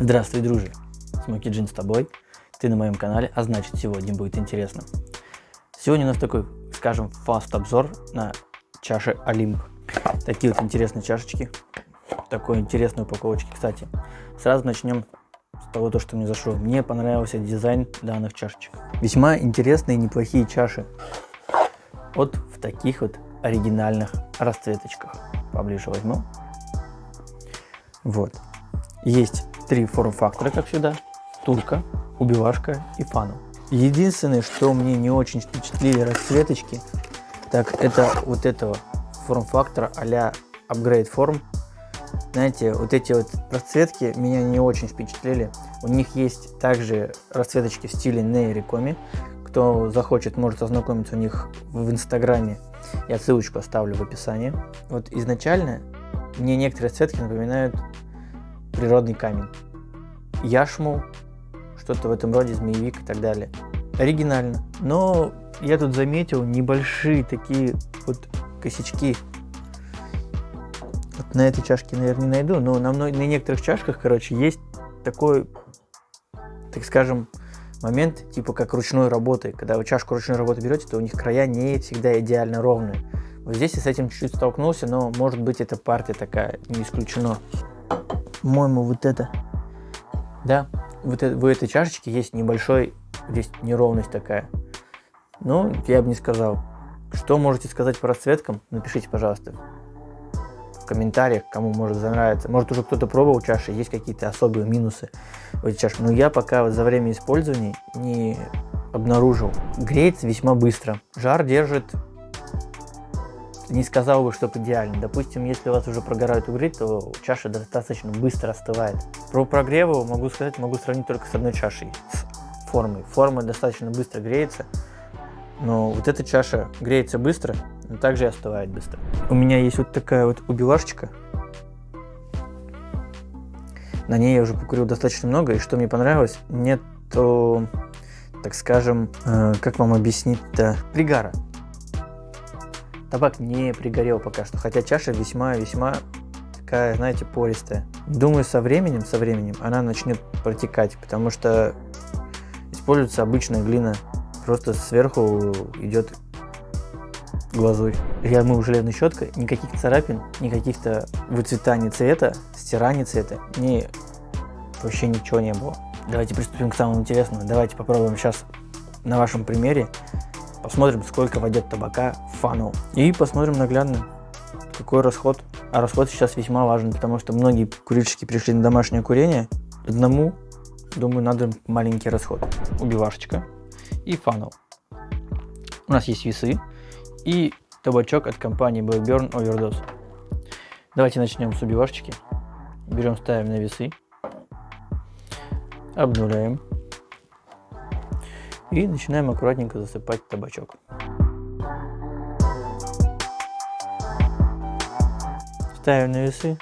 Здравствуй, дружи! Смоки Джин с тобой. Ты на моем канале, а значит сегодня будет интересно. Сегодня у нас такой, скажем, фаст обзор на чаши Олимп. Такие вот интересные чашечки. Такой интересной упаковочки. Кстати, сразу начнем с того, то, что мне зашло. Мне понравился дизайн данных чашечек. Весьма интересные, неплохие чаши. Вот в таких вот оригинальных расцветочках. Поближе возьму. Вот. Есть три форм-фактора, как всегда. Турка, убивашка и фану. Единственное, что мне не очень впечатлили расцветочки, так это вот этого форм-фактора а-ля Upgrade Form. Знаете, вот эти вот расцветки меня не очень впечатлили. У них есть также расцветочки в стиле Нейрикоми. Кто захочет, может ознакомиться у них в инстаграме. Я ссылочку оставлю в описании. Вот изначально мне некоторые расцветки напоминают природный камень. Яшму, что-то в этом роде, змеевик и так далее. Оригинально. Но я тут заметил небольшие такие вот косячки. Вот на этой чашке, наверное, не найду, но на, на некоторых чашках, короче, есть такой, так скажем, момент, типа как ручной работы. Когда вы чашку ручной работы берете, то у них края не всегда идеально ровные. Вот здесь я с этим чуть-чуть столкнулся, но может быть эта партия такая, не исключено. По-моему, вот это да, вот в этой чашечке есть небольшой, здесь неровность такая. Ну, я бы не сказал. Что можете сказать по расцветкам? Напишите, пожалуйста, в комментариях, кому может занравиться. Может уже кто-то пробовал чаши, есть какие-то особые минусы в этой чаше. Но я пока за время использования не обнаружил. Греется весьма быстро. Жар держит не сказал бы, что идеально. Допустим, если у вас уже прогорают угли, то чаша достаточно быстро остывает. Про прогреву могу сказать, могу сравнить только с одной чашей, с формой. Форма достаточно быстро греется, но вот эта чаша греется быстро, но также и остывает быстро. У меня есть вот такая вот убивашечка. На ней я уже покурил достаточно много, и что мне понравилось, нету, так скажем, э, как вам объяснить-то, пригара. Табак не пригорел пока что, хотя чаша весьма-весьма такая, знаете, пористая. Думаю, со временем, со временем она начнет протекать, потому что используется обычная глина, просто сверху идет глазурь. Я мыл железной щеткой, никаких царапин, никаких-то выцветаний цвета, стираний цвета, ни, вообще ничего не было. Давайте приступим к самому интересному. Давайте попробуем сейчас на вашем примере Посмотрим, сколько войдет табака в фанул. И посмотрим наглядно, какой расход. А расход сейчас весьма важен, потому что многие курильщики пришли на домашнее курение. Одному, думаю, надо маленький расход. Убивашечка и фанул. У нас есть весы и табачок от компании Blackburn Overdose. Давайте начнем с убивашечки. Берем, ставим на весы. Обнуляем. И начинаем аккуратненько засыпать табачок. Ставим на весы.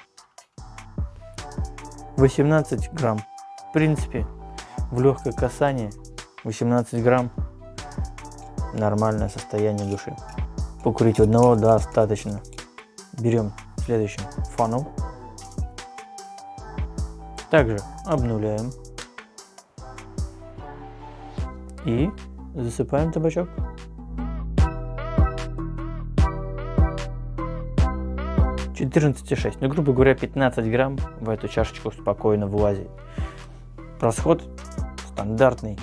18 грамм. В принципе, в легкое касание 18 грамм нормальное состояние души. Покурить одного достаточно. Берем следующим фанул. Также обнуляем. И засыпаем табачок. Четырнадцать шесть, ну грубо говоря 15 грамм в эту чашечку спокойно влазит. Расход стандартный,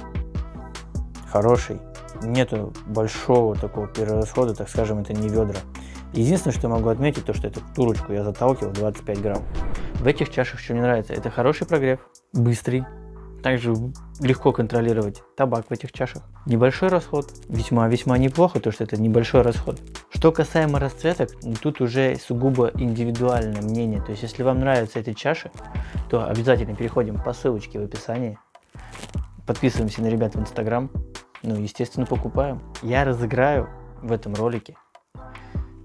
хороший, нету большого такого перерасхода, так скажем, это не ведра. Единственное, что могу отметить, то что эту турочку я заталкивал 25 грамм. В этих чашах что мне нравится, это хороший прогрев, быстрый, также легко контролировать табак в этих чашах. Небольшой расход, весьма-весьма неплохо, то что это небольшой расход. Что касаемо расцветок, тут уже сугубо индивидуальное мнение. То есть, если вам нравятся эти чаши, то обязательно переходим по ссылочке в описании. Подписываемся на ребят в инстаграм. Ну, естественно, покупаем. Я разыграю в этом ролике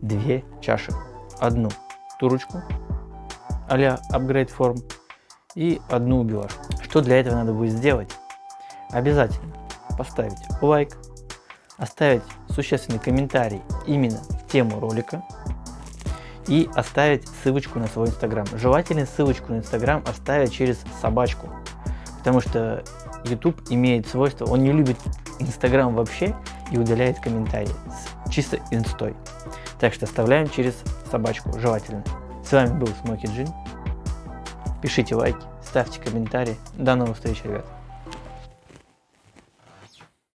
две чаши. Одну турочку а-ля Upgrade Form и одну убивашку. Что для этого надо будет сделать? Обязательно поставить лайк, оставить существенный комментарий именно в тему ролика. и оставить ссылочку на свой инстаграм. Желательно ссылочку на инстаграм оставить через собачку, потому что YouTube имеет свойство, он не любит инстаграм вообще и удаляет комментарии с чисто инстой. Так что оставляем через собачку, желательно. С вами был Смоки Джин. Пишите лайки, ставьте комментарии. До новых встреч, ребят.